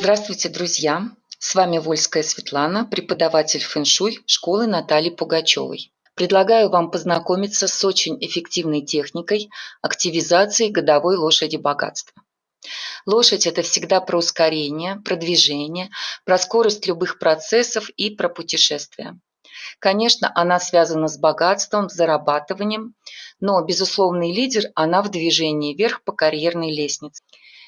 Здравствуйте, друзья! С вами Вольская Светлана, преподаватель фэншуй школы Натальи Пугачевой. Предлагаю вам познакомиться с очень эффективной техникой активизации годовой лошади богатства. Лошадь – это всегда про ускорение, про движение, про скорость любых процессов и про путешествия. Конечно, она связана с богатством, с зарабатыванием, но безусловный лидер она в движении вверх по карьерной лестнице.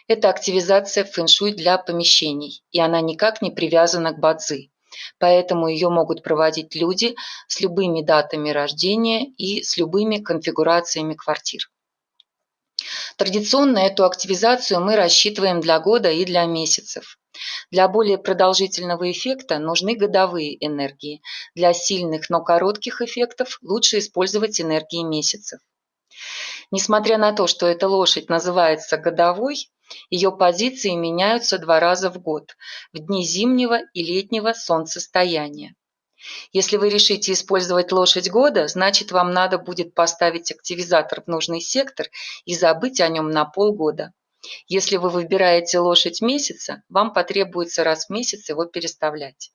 Это активизация фэншуй для помещений, и она никак не привязана к бадзи. Поэтому ее могут проводить люди с любыми датами рождения и с любыми конфигурациями квартир. Традиционно эту активизацию мы рассчитываем для года и для месяцев. Для более продолжительного эффекта нужны годовые энергии. Для сильных, но коротких эффектов лучше использовать энергии месяцев. Несмотря на то, что эта лошадь называется годовой, ее позиции меняются два раза в год – в дни зимнего и летнего солнцестояния. Если вы решите использовать лошадь года, значит вам надо будет поставить активизатор в нужный сектор и забыть о нем на полгода. Если вы выбираете лошадь месяца, вам потребуется раз в месяц его переставлять.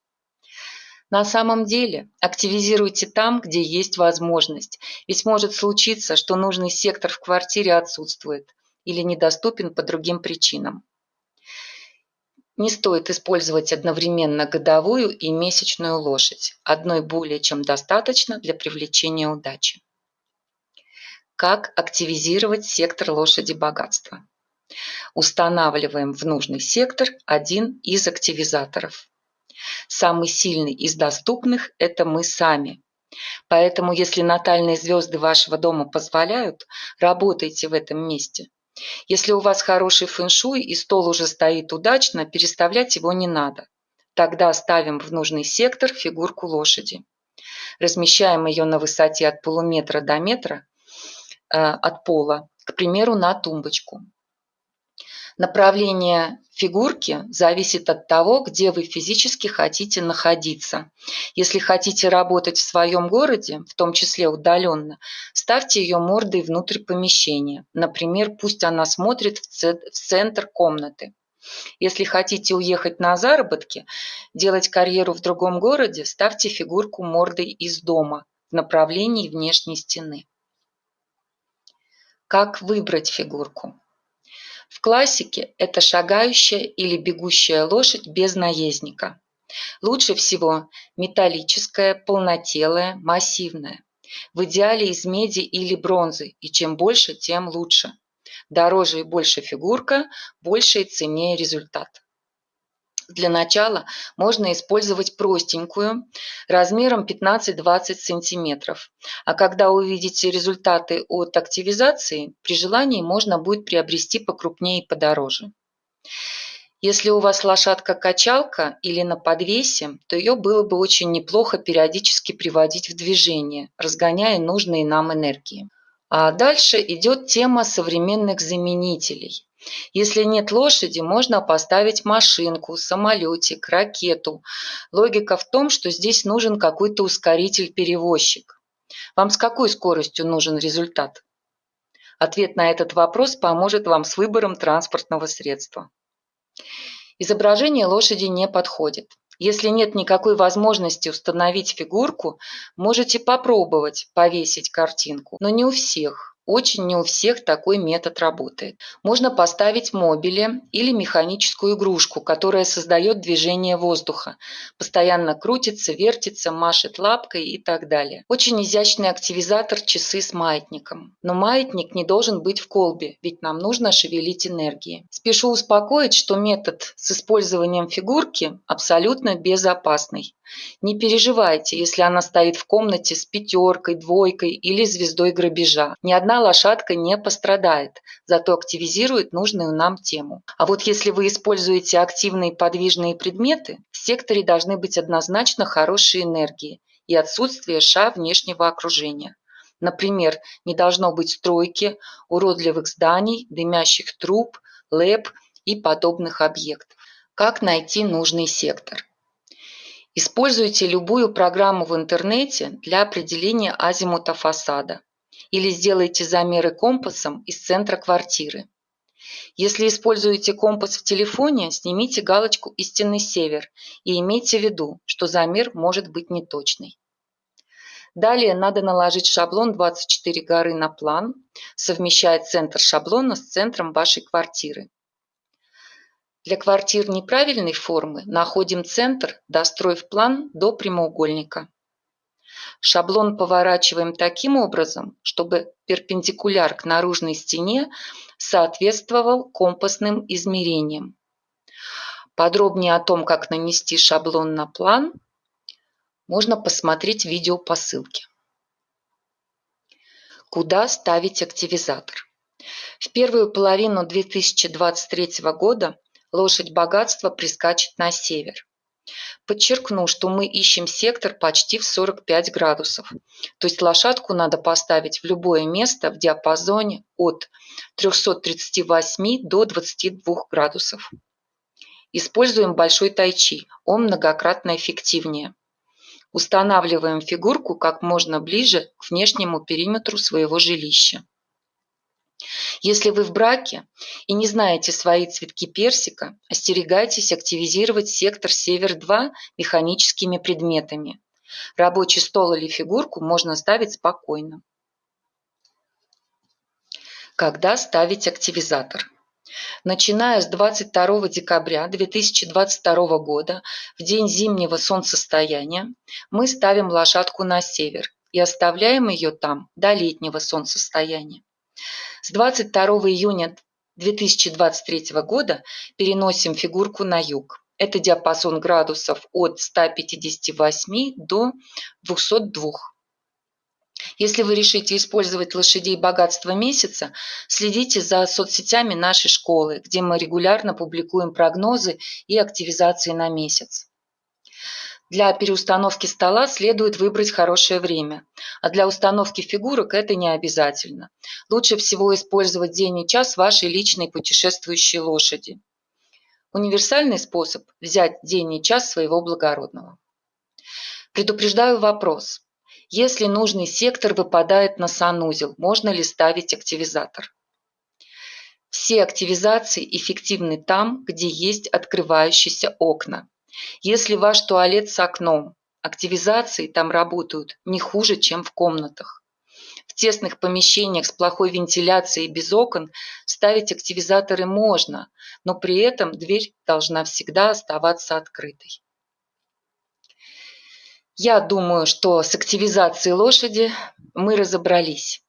На самом деле активизируйте там, где есть возможность, ведь может случиться, что нужный сектор в квартире отсутствует или недоступен по другим причинам. Не стоит использовать одновременно годовую и месячную лошадь. Одной более чем достаточно для привлечения удачи. Как активизировать сектор лошади богатства? Устанавливаем в нужный сектор один из активизаторов. Самый сильный из доступных – это мы сами. Поэтому, если натальные звезды вашего дома позволяют, работайте в этом месте. Если у вас хороший фэншуй и стол уже стоит удачно, переставлять его не надо. Тогда ставим в нужный сектор фигурку лошади. Размещаем ее на высоте от полуметра до метра э, от пола, к примеру, на тумбочку. Направление фигурки зависит от того, где вы физически хотите находиться. Если хотите работать в своем городе, в том числе удаленно, ставьте ее мордой внутрь помещения. Например, пусть она смотрит в центр комнаты. Если хотите уехать на заработки, делать карьеру в другом городе, ставьте фигурку мордой из дома в направлении внешней стены. Как выбрать фигурку? В классике это шагающая или бегущая лошадь без наездника. Лучше всего металлическая, полнотелая, массивная. В идеале из меди или бронзы, и чем больше, тем лучше. Дороже и больше фигурка, больше и ценнее результат. Для начала можно использовать простенькую, размером 15-20 см. А когда увидите результаты от активизации, при желании можно будет приобрести покрупнее и подороже. Если у вас лошадка-качалка или на подвесе, то ее было бы очень неплохо периодически приводить в движение, разгоняя нужные нам энергии. А дальше идет тема современных заменителей. Если нет лошади, можно поставить машинку, самолетик, ракету. Логика в том, что здесь нужен какой-то ускоритель-перевозчик. Вам с какой скоростью нужен результат? Ответ на этот вопрос поможет вам с выбором транспортного средства. Изображение лошади не подходит. Если нет никакой возможности установить фигурку, можете попробовать повесить картинку, но не у всех. Очень не у всех такой метод работает. Можно поставить мобили или механическую игрушку, которая создает движение воздуха. Постоянно крутится, вертится, машет лапкой и так далее. Очень изящный активизатор часы с маятником. Но маятник не должен быть в колбе, ведь нам нужно шевелить энергии. Спешу успокоить, что метод с использованием фигурки абсолютно безопасный. Не переживайте, если она стоит в комнате с пятеркой, двойкой или звездой грабежа. Ни одна лошадка не пострадает, зато активизирует нужную нам тему. А вот если вы используете активные подвижные предметы, в секторе должны быть однозначно хорошие энергии и отсутствие ша внешнего окружения. Например, не должно быть стройки, уродливых зданий, дымящих труб, лэп и подобных объектов. Как найти нужный сектор? Используйте любую программу в интернете для определения азимута фасада или сделайте замеры компасом из центра квартиры. Если используете компас в телефоне, снимите галочку «Истинный север» и имейте в виду, что замер может быть неточный. Далее надо наложить шаблон 24 горы на план, совмещая центр шаблона с центром вашей квартиры. Для квартир неправильной формы находим центр, достроив план до прямоугольника. Шаблон поворачиваем таким образом, чтобы перпендикуляр к наружной стене соответствовал компасным измерениям. Подробнее о том, как нанести шаблон на план – можно посмотреть видео по ссылке. Куда ставить активизатор? В первую половину 2023 года лошадь богатства прискачет на север. Подчеркну, что мы ищем сектор почти в 45 градусов. То есть лошадку надо поставить в любое место в диапазоне от 338 до 22 градусов. Используем большой тайчи, он многократно эффективнее. Устанавливаем фигурку как можно ближе к внешнему периметру своего жилища. Если вы в браке и не знаете свои цветки персика, остерегайтесь активизировать сектор Север-2 механическими предметами. Рабочий стол или фигурку можно ставить спокойно. Когда ставить активизатор? Начиная с 22 декабря 2022 года, в день зимнего солнцестояния, мы ставим лошадку на север и оставляем ее там до летнего солнцестояния. С 22 июня 2023 года переносим фигурку на юг. Это диапазон градусов от 158 до 202. Если вы решите использовать лошадей богатства месяца, следите за соцсетями нашей школы, где мы регулярно публикуем прогнозы и активизации на месяц. Для переустановки стола следует выбрать хорошее время, а для установки фигурок это не обязательно. Лучше всего использовать день и час вашей личной путешествующей лошади. Универсальный способ – взять день и час своего благородного. Предупреждаю вопрос. Если нужный сектор выпадает на санузел, можно ли ставить активизатор? Все активизации эффективны там, где есть открывающиеся окна. Если ваш туалет с окном, активизации там работают не хуже, чем в комнатах. В тесных помещениях с плохой вентиляцией и без окон ставить активизаторы можно, но при этом дверь должна всегда оставаться открытой. Я думаю, что с активизацией лошади мы разобрались.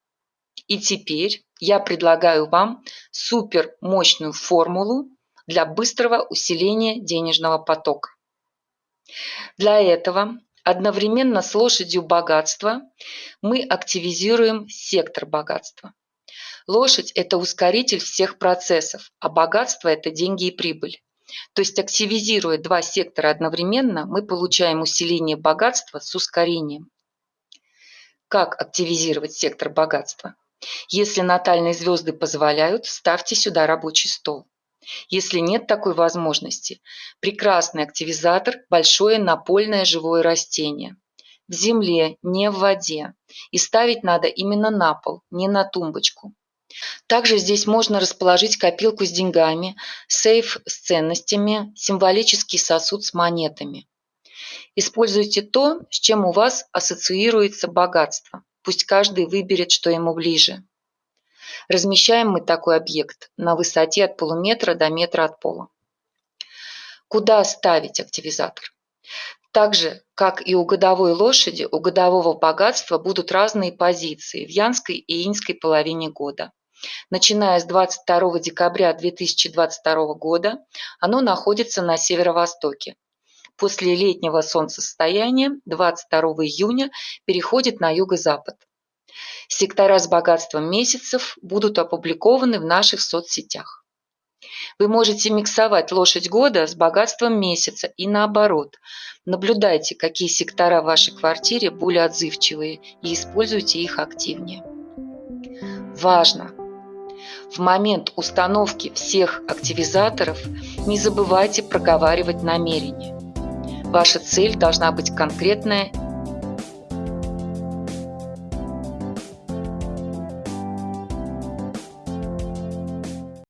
И теперь я предлагаю вам супер мощную формулу для быстрого усиления денежного потока. Для этого одновременно с лошадью богатства мы активизируем сектор богатства. Лошадь – это ускоритель всех процессов, а богатство – это деньги и прибыль. То есть активизируя два сектора одновременно, мы получаем усиление богатства с ускорением. Как активизировать сектор богатства? Если натальные звезды позволяют, ставьте сюда рабочий стол. Если нет такой возможности, прекрасный активизатор – большое напольное живое растение. В земле, не в воде. И ставить надо именно на пол, не на тумбочку. Также здесь можно расположить копилку с деньгами, сейф с ценностями, символический сосуд с монетами. Используйте то, с чем у вас ассоциируется богатство. Пусть каждый выберет, что ему ближе. Размещаем мы такой объект на высоте от полуметра до метра от пола. Куда ставить активизатор? Так же, как и у годовой лошади, у годового богатства будут разные позиции в янской и иньской половине года. Начиная с 22 декабря 2022 года оно находится на северо-востоке. После летнего солнцестояния 22 июня переходит на юго-запад. Сектора с богатством месяцев будут опубликованы в наших соцсетях. Вы можете миксовать лошадь года с богатством месяца и наоборот. Наблюдайте, какие сектора в вашей квартире более отзывчивые и используйте их активнее. Важно! В момент установки всех активизаторов не забывайте проговаривать намерение. Ваша цель должна быть конкретная